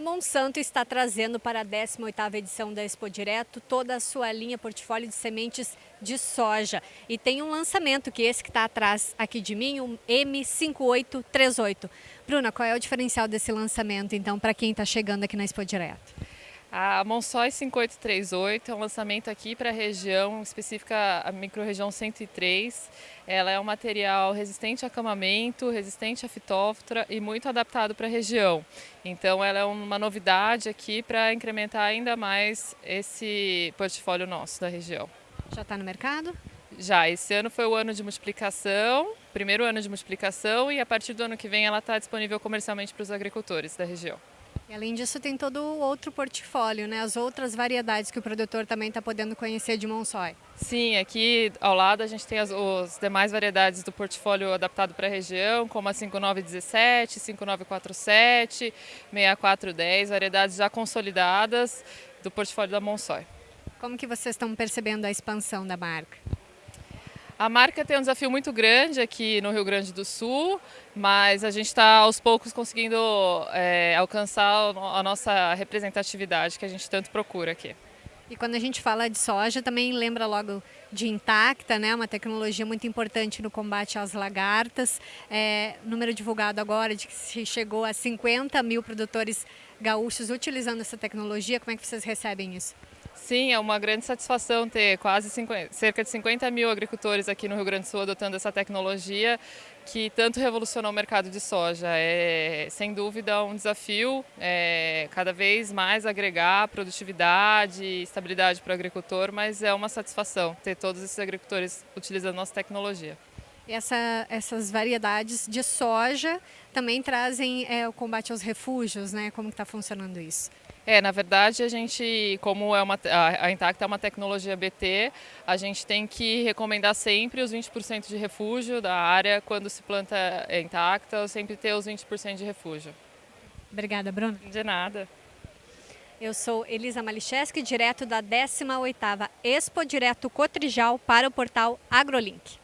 Monsanto está trazendo para a 18ª edição da Expo Direto toda a sua linha portfólio de sementes de soja. E tem um lançamento, que é esse que está atrás aqui de mim, o M5838. Bruna, qual é o diferencial desse lançamento, então, para quem está chegando aqui na Expo Direto? A Monsói 5838 é um lançamento aqui para a região específica, a microrregião 103. Ela é um material resistente a acamamento, resistente a fitóftora e muito adaptado para a região. Então ela é uma novidade aqui para incrementar ainda mais esse portfólio nosso da região. Já está no mercado? Já, esse ano foi o ano de multiplicação, primeiro ano de multiplicação e a partir do ano que vem ela está disponível comercialmente para os agricultores da região. E além disso, tem todo o outro portfólio, né? as outras variedades que o produtor também está podendo conhecer de Monsói. Sim, aqui ao lado a gente tem as, as demais variedades do portfólio adaptado para a região, como a 5917, 5947, 6410, variedades já consolidadas do portfólio da Monsói. Como que vocês estão percebendo a expansão da marca? A marca tem um desafio muito grande aqui no Rio Grande do Sul, mas a gente está aos poucos conseguindo é, alcançar a nossa representatividade que a gente tanto procura aqui. E quando a gente fala de soja, também lembra logo de Intacta, né? uma tecnologia muito importante no combate às lagartas. É, número divulgado agora de que se chegou a 50 mil produtores gaúchos utilizando essa tecnologia. Como é que vocês recebem isso? Sim, é uma grande satisfação ter quase 50, cerca de 50 mil agricultores aqui no Rio Grande do Sul adotando essa tecnologia que tanto revolucionou o mercado de soja. É, sem dúvida, um desafio é, cada vez mais agregar produtividade e estabilidade para o agricultor, mas é uma satisfação ter todos esses agricultores utilizando nossa tecnologia. Essa, essas variedades de soja também trazem é, o combate aos refúgios, né? Como está funcionando isso? É, na verdade, a gente, como é uma, a, a Intacta é uma tecnologia BT, a gente tem que recomendar sempre os 20% de refúgio da área quando se planta Intacta, sempre ter os 20% de refúgio. Obrigada, Bruno. De nada. Eu sou Elisa Malicheski, direto da 18ª Expo Direto Cotrijal para o portal AgroLink.